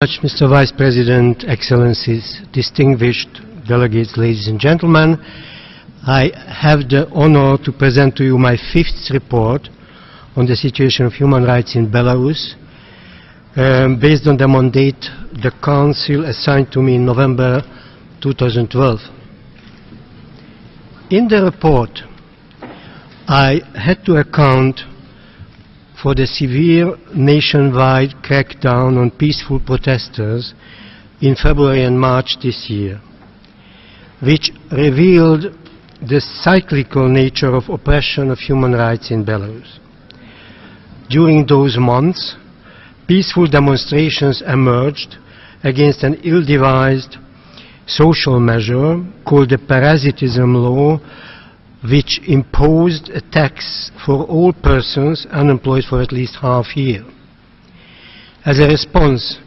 much, Mr. Vice President, Excellencies, distinguished delegates, ladies and gentlemen. I have the honor to present to you my fifth report on the situation of human rights in Belarus, um, based on the mandate the Council assigned to me in November 2012. In the report, I had to account for the severe nationwide crackdown on peaceful protesters in February and March this year, which revealed the cyclical nature of oppression of human rights in Belarus. During those months, peaceful demonstrations emerged against an ill-devised social measure called the parasitism law which imposed a tax for all persons unemployed for at least half a year. As a response,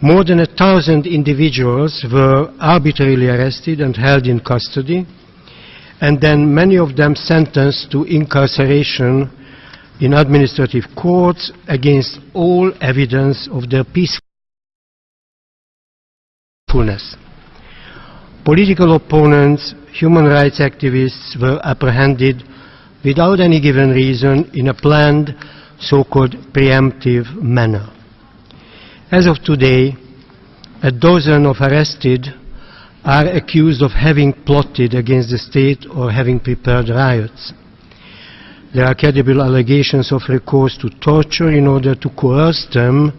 more than a thousand individuals were arbitrarily arrested and held in custody, and then many of them sentenced to incarceration in administrative courts against all evidence of their peacefulness. Political opponents human rights activists were apprehended without any given reason in a planned so-called preemptive manner. As of today, a dozen of arrested are accused of having plotted against the state or having prepared riots. There are credible allegations of recourse to torture in order to coerce them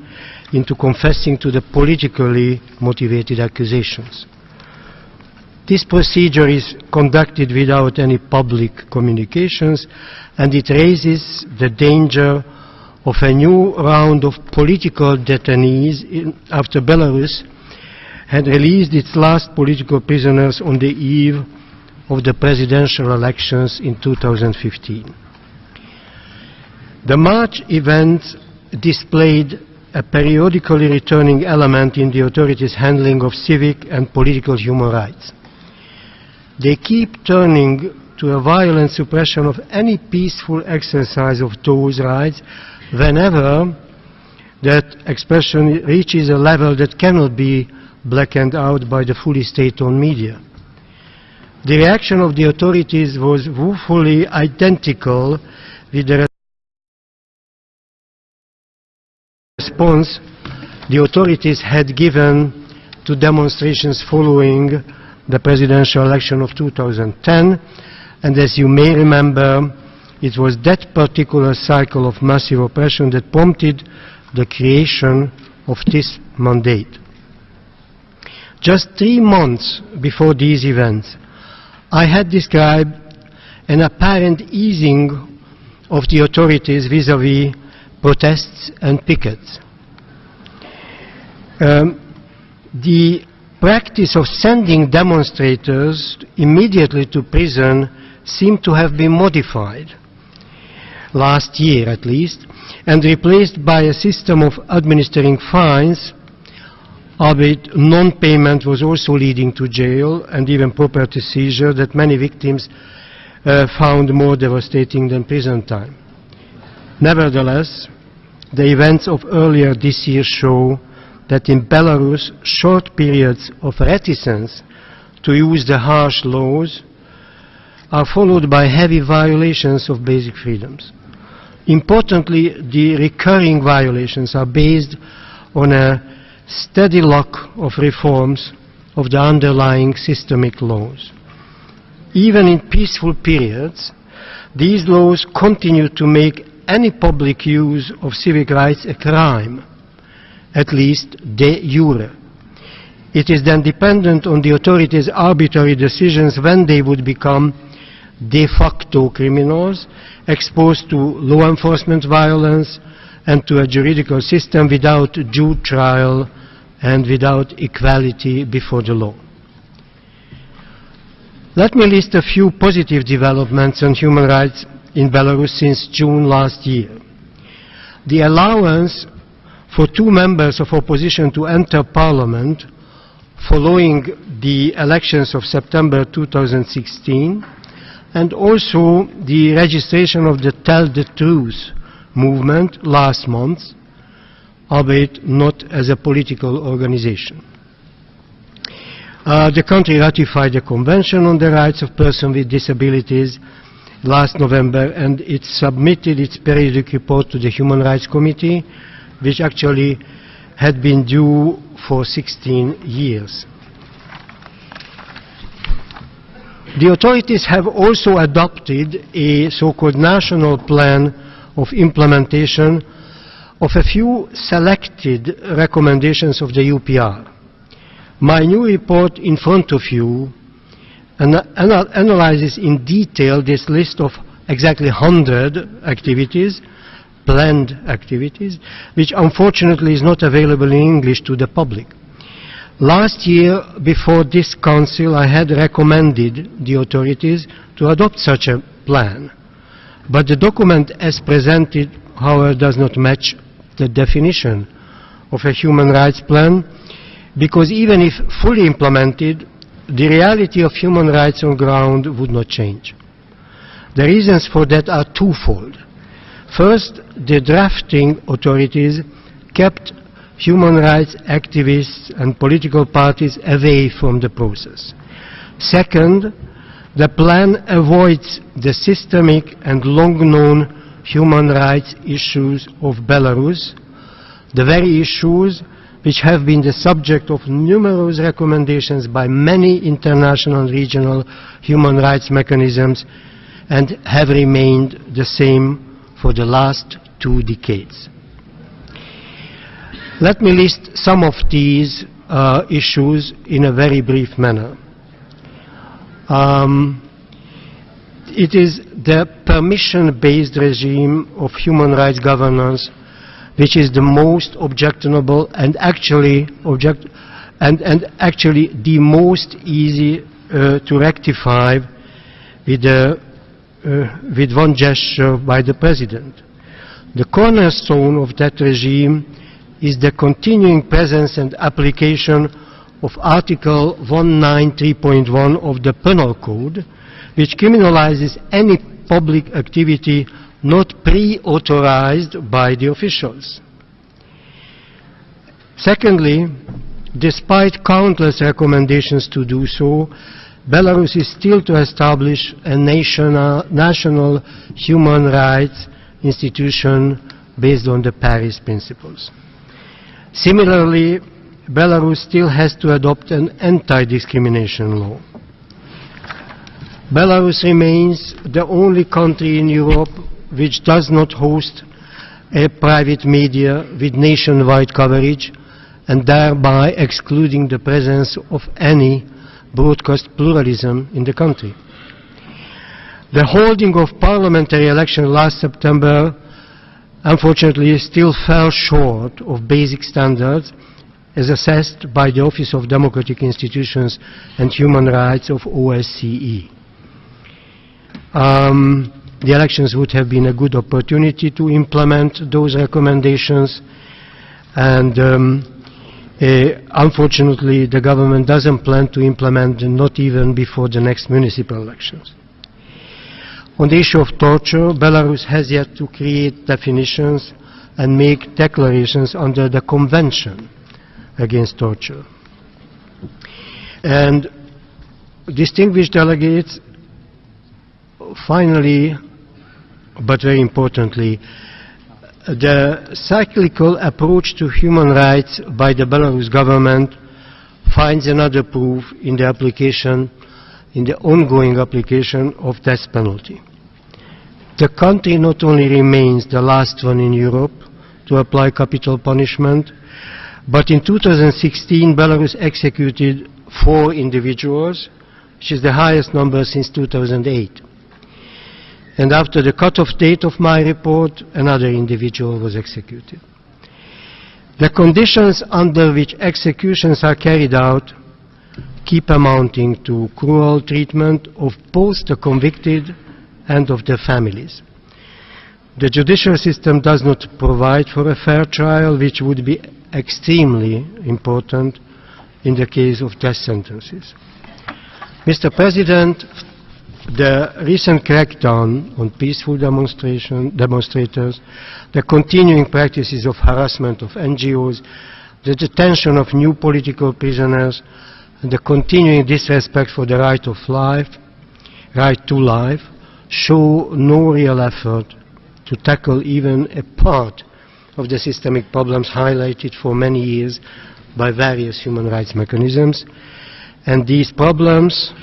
into confessing to the politically motivated accusations. This procedure is conducted without any public communications and it raises the danger of a new round of political detainees in, after Belarus had released its last political prisoners on the eve of the presidential elections in 2015. The March events displayed a periodically returning element in the authorities' handling of civic and political human rights. They keep turning to a violent suppression of any peaceful exercise of those rights whenever that expression reaches a level that cannot be blackened out by the fully state-owned media. The reaction of the authorities was woefully identical with the response the authorities had given to demonstrations following the presidential election of 2010 and as you may remember it was that particular cycle of massive oppression that prompted the creation of this mandate. Just three months before these events, I had described an apparent easing of the authorities vis-à-vis -vis protests and pickets. Um, the practice of sending demonstrators immediately to prison seemed to have been modified last year at least and replaced by a system of administering fines albeit non-payment was also leading to jail and even property seizure that many victims uh, found more devastating than prison time. Nevertheless, the events of earlier this year show that in Belarus short periods of reticence to use the harsh laws are followed by heavy violations of basic freedoms. Importantly, the recurring violations are based on a steady lock of reforms of the underlying systemic laws. Even in peaceful periods, these laws continue to make any public use of civic rights a crime at least de jure. It is then dependent on the authorities' arbitrary decisions when they would become de facto criminals exposed to law enforcement violence and to a juridical system without due trial and without equality before the law. Let me list a few positive developments on human rights in Belarus since June last year. The allowance for two members of opposition to enter parliament following the elections of September 2016 and also the registration of the Tell the Truth movement last month albeit not as a political organization. Uh, the country ratified the Convention on the Rights of Persons with Disabilities last November and it submitted its periodic report to the Human Rights Committee, which actually had been due for 16 years. The authorities have also adopted a so-called national plan of implementation of a few selected recommendations of the UPR. My new report in front of you ana analyzes in detail this list of exactly 100 activities, planned activities, which unfortunately is not available in English to the public. Last year, before this council, I had recommended the authorities to adopt such a plan. But the document as presented, however, does not match the definition of a human rights plan, because even if fully implemented, the reality of human rights on ground would not change. The reasons for that are twofold. First, the drafting authorities kept human rights activists and political parties away from the process. Second, the plan avoids the systemic and long-known human rights issues of Belarus, the very issues which have been the subject of numerous recommendations by many international and regional human rights mechanisms and have remained the same for the last two decades. Let me list some of these uh, issues in a very brief manner. Um, it is the permission-based regime of human rights governance which is the most objectionable and actually object and, and actually the most easy uh, to rectify with, the, Uh, with one gesture by the president. The cornerstone of that regime is the continuing presence and application of Article 193.1 of the Penal Code, which criminalizes any public activity not pre-authorized by the officials. Secondly, despite countless recommendations to do so, Belarus is still to establish a national, national human rights institution based on the Paris principles. Similarly, Belarus still has to adopt an anti-discrimination law. Belarus remains the only country in Europe which does not host a private media with nationwide coverage and thereby excluding the presence of any broadcast pluralism in the country. The holding of parliamentary elections last September unfortunately still fell short of basic standards as assessed by the Office of Democratic Institutions and Human Rights of OSCE. Um, the elections would have been a good opportunity to implement those recommendations and um, uh, unfortunately the government doesn't plan to implement them not even before the next municipal elections. On the issue of torture, Belarus has yet to create definitions and make declarations under the Convention against torture. And distinguished delegates, finally, but very importantly, the cyclical approach to human rights by the Belarus government finds another proof in the application, in the ongoing application of death penalty. The country not only remains the last one in Europe to apply capital punishment, but in 2016 Belarus executed four individuals, which is the highest number since 2008 and after the cut-off date of my report, another individual was executed. The conditions under which executions are carried out keep amounting to cruel treatment of both the convicted and of their families. The judicial system does not provide for a fair trial, which would be extremely important in the case of death sentences. Mr. President, the recent crackdown on peaceful demonstrators, the continuing practices of harassment of NGOs, the detention of new political prisoners, and the continuing disrespect for the right of life, right to life, show no real effort to tackle even a part of the systemic problems highlighted for many years by various human rights mechanisms. And these problems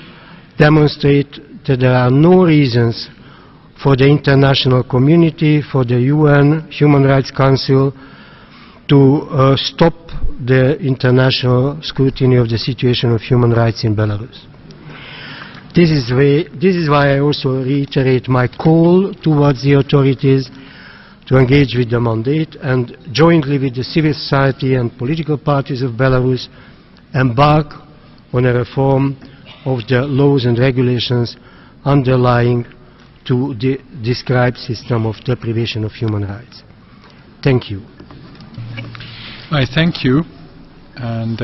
demonstrate that there are no reasons for the international community, for the UN Human Rights Council, to uh, stop the international scrutiny of the situation of human rights in Belarus. This is, this is why I also reiterate my call towards the authorities to engage with the mandate and jointly with the civil society and political parties of Belarus embark on a reform of the laws and regulations underlying to the described system of deprivation of human rights. Thank you. I thank you. And